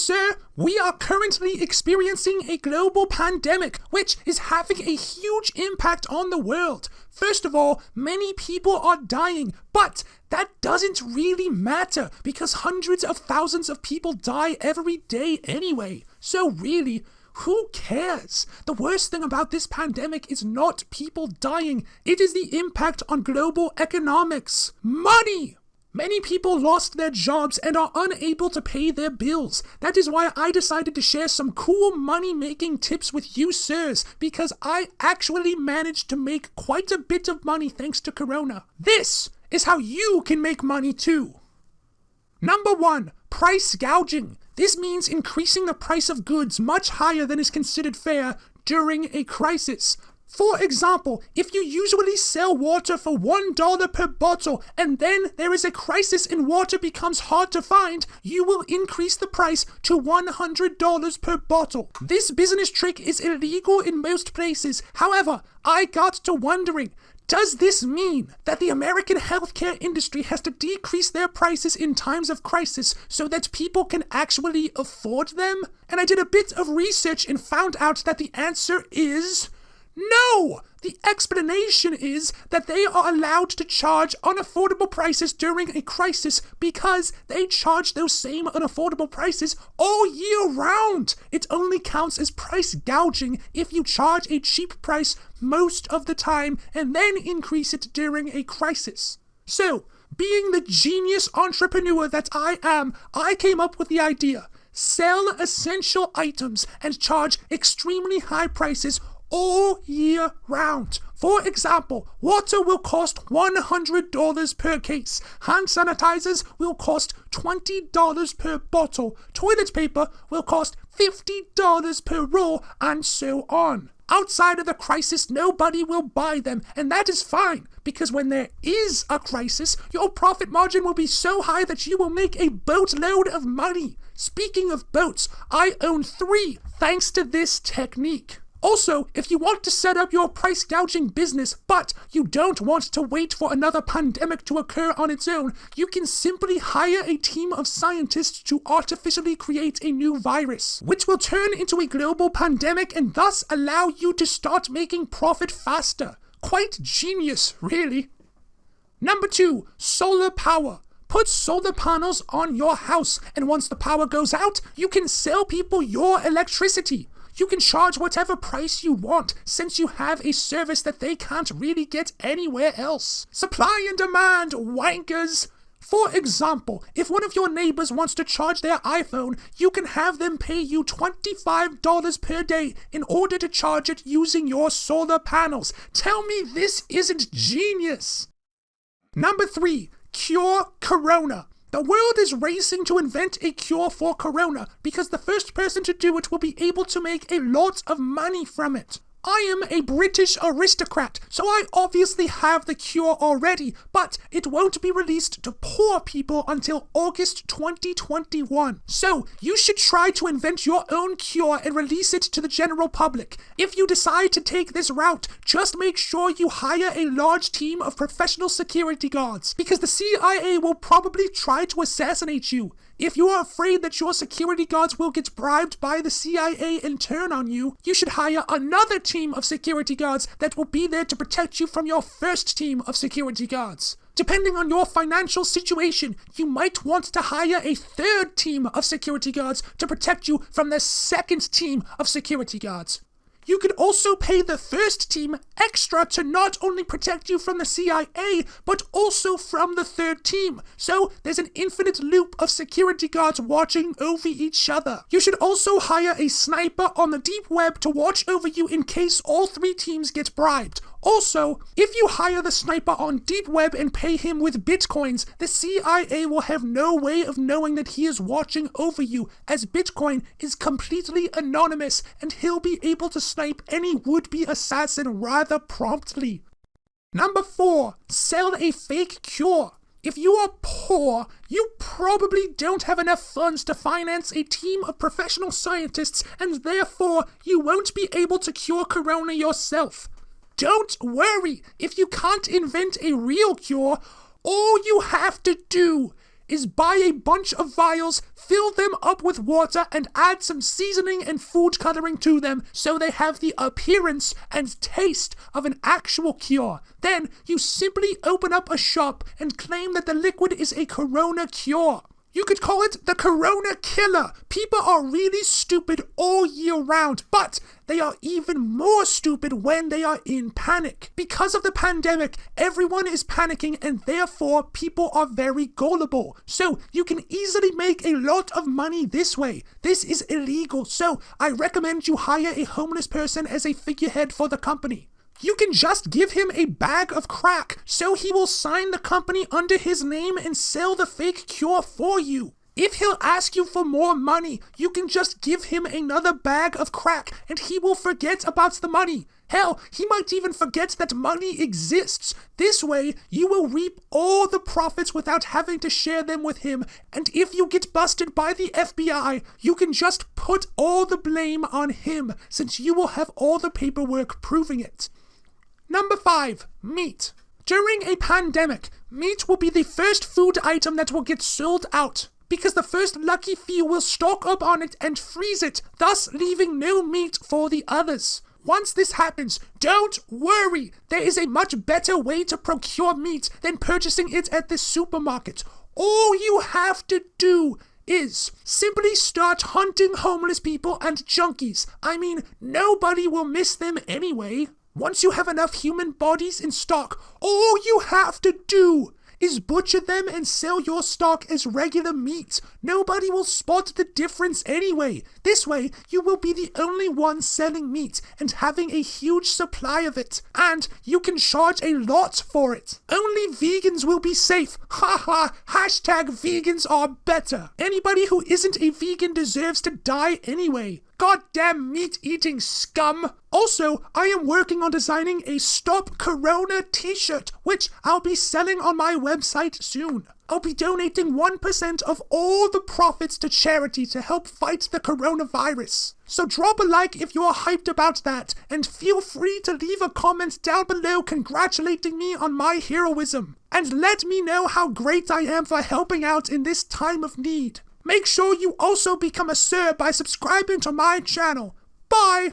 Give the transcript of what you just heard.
sir, we are currently experiencing a global pandemic, which is having a huge impact on the world. First of all, many people are dying, but that doesn't really matter because hundreds of thousands of people die every day anyway. So, really, who cares? The worst thing about this pandemic is not people dying, it is the impact on global economics. Money! Many people lost their jobs and are unable to pay their bills. That is why I decided to share some cool money making tips with you, sirs, because I actually managed to make quite a bit of money thanks to Corona. This is how you can make money too. Number one, price gouging. This means increasing the price of goods much higher than is considered fair during a crisis. For example, if you usually sell water for $1 per bottle and then there is a crisis and water becomes hard to find, you will increase the price to $100 per bottle. This business trick is illegal in most places. However, I got to wondering, does this mean that the American healthcare industry has to decrease their prices in times of crisis so that people can actually afford them? And I did a bit of research and found out that the answer is no! The explanation is that they are allowed to charge unaffordable prices during a crisis because they charge those same unaffordable prices all year round. It only counts as price gouging if you charge a cheap price most of the time and then increase it during a crisis. So, being the genius entrepreneur that I am, I came up with the idea. Sell essential items and charge extremely high prices all year round. For example, water will cost $100 per case. Hand sanitizers will cost $20 per bottle. Toilet paper will cost $50 per roll, and so on. Outside of the crisis, nobody will buy them, and that is fine, because when there is a crisis, your profit margin will be so high that you will make a boatload of money. Speaking of boats, I own three thanks to this technique. Also, if you want to set up your price gouging business, but you don't want to wait for another pandemic to occur on its own, you can simply hire a team of scientists to artificially create a new virus, which will turn into a global pandemic and thus allow you to start making profit faster. Quite genius, really. Number two, solar power. Put solar panels on your house, and once the power goes out, you can sell people your electricity. You can charge whatever price you want since you have a service that they can't really get anywhere else. Supply and demand, wankers! For example, if one of your neighbors wants to charge their iPhone, you can have them pay you $25 per day in order to charge it using your solar panels. Tell me this isn't genius! Number 3. Cure Corona. The world is racing to invent a cure for corona because the first person to do it will be able to make a lot of money from it. I am a British aristocrat, so I obviously have the cure already, but it won't be released to poor people until August 2021. So, you should try to invent your own cure and release it to the general public. If you decide to take this route, just make sure you hire a large team of professional security guards, because the CIA will probably try to assassinate you. If you are afraid that your security guards will get bribed by the CIA and turn on you, you should hire another team of security guards that will be there to protect you from your first team of security guards. Depending on your financial situation, you might want to hire a third team of security guards to protect you from the second team of security guards. You could also pay the first team extra to not only protect you from the CIA, but also from the third team. So there's an infinite loop of security guards watching over each other. You should also hire a sniper on the deep web to watch over you in case all three teams get bribed. Also, if you hire the sniper on Deep Web and pay him with bitcoins, the CIA will have no way of knowing that he is watching over you, as Bitcoin is completely anonymous and he'll be able to snipe any would be assassin rather promptly. Number 4. Sell a fake cure. If you are poor, you probably don't have enough funds to finance a team of professional scientists, and therefore you won't be able to cure corona yourself. Don't worry, if you can't invent a real cure, all you have to do is buy a bunch of vials, fill them up with water, and add some seasoning and food coloring to them so they have the appearance and taste of an actual cure. Then you simply open up a shop and claim that the liquid is a corona cure. You could call it the Corona Killer. People are really stupid all year round, but they are even more stupid when they are in panic. Because of the pandemic, everyone is panicking and therefore people are very gullible. So you can easily make a lot of money this way. This is illegal, so I recommend you hire a homeless person as a figurehead for the company. You can just give him a bag of crack so he will sign the company under his name and sell the fake cure for you. If he'll ask you for more money, you can just give him another bag of crack and he will forget about the money. Hell, he might even forget that money exists. This way, you will reap all the profits without having to share them with him. And if you get busted by the FBI, you can just put all the blame on him since you will have all the paperwork proving it. Number 5. Meat. During a pandemic, meat will be the first food item that will get sold out. Because the first lucky few will stock up on it and freeze it, thus leaving no meat for the others. Once this happens, don't worry! There is a much better way to procure meat than purchasing it at the supermarket. All you have to do is simply start hunting homeless people and junkies. I mean, nobody will miss them anyway. Once you have enough human bodies in stock, all you have to do is butcher them and sell your stock as regular meat. Nobody will spot the difference anyway. This way, you will be the only one selling meat and having a huge supply of it. And you can charge a lot for it. Only vegans will be safe. Ha ha! Hashtag vegans are better. Anybody who isn't a vegan deserves to die anyway. Goddamn meat eating scum! Also, I am working on designing a Stop Corona t shirt, which I'll be selling on my website soon. I'll be donating 1% of all the profits to charity to help fight the coronavirus. So drop a like if you're hyped about that, and feel free to leave a comment down below congratulating me on my heroism. And let me know how great I am for helping out in this time of need. Make sure you also become a sir by subscribing to my channel. Bye!